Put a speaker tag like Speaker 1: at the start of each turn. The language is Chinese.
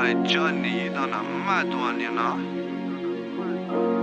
Speaker 1: 在这里都那么多年了。